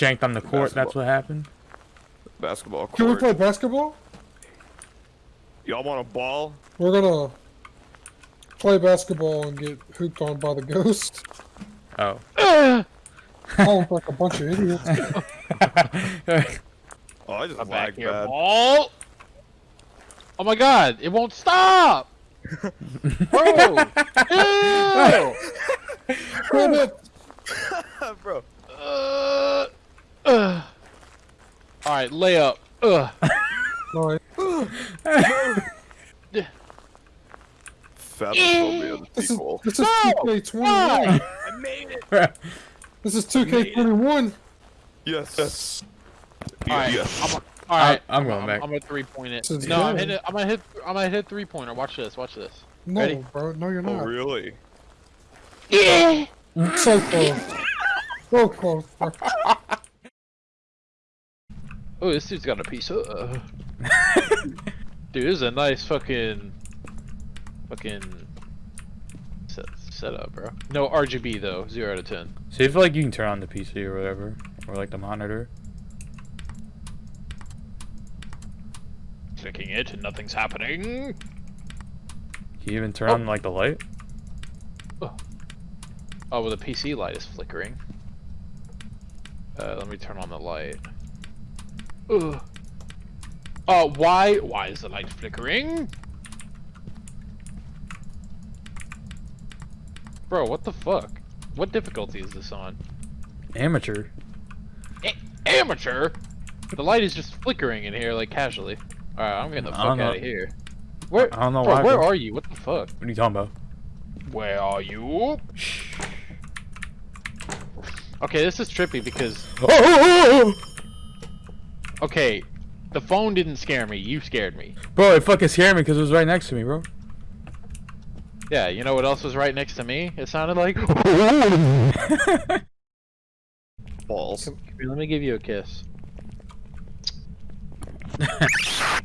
shanked on the court. That's what happened. Basketball court. Can we play basketball? Y'all want a ball? We're gonna play basketball and get hooped on by the ghost. Oh. I look like a bunch of idiots. Oh, I just I'm lagged here. bad. Ball. Oh my god, it won't stop! Bro! Ew! Damn it! Bro. Uh, uh. Alright, layup. Ugh. Alright. Phasmophobia of the This is people. this is No! 2K21. Why? I made it! This is 2K21. Yes. Yes. Alright, Yes. I'm, alright. I'm going I'm, back. I'm gonna three point it. This is No, I'm good. hitting. I'm gonna hit. I'm gonna hit three pointer. Watch this. Watch this. No, Ready? bro. No, you're Oh, not. really? Yeah. So close. So close. Oh, this dude's got a piece of. Uh... Dude, this is a nice fucking, fucking set, setup, bro. No RGB though. Zero out of ten. See if like you can turn on the PC or whatever, or like the monitor. Clicking it and nothing's happening. Can you even turn Oh. on like the light? Oh, well, the PC light is flickering. Uh, let me turn on the light. Ugh. Uh, why? Why is the light flickering? Bro, what the fuck? What difficulty is this on? Amateur. A amateur? The light is just flickering in here, like, casually. Alright, I'm getting the fuck out of here. Where? I don't know bro, why. where bro. are you? What the fuck? What are you talking about? Where are you? Shh. Okay, this is trippy because Oh, Okay, the phone didn't scare me. You scared me. Bro, it fucking scared me because it was right next to me, bro. Yeah, you know what else was right next to me? It sounded like. Balls. Let me give you a kiss.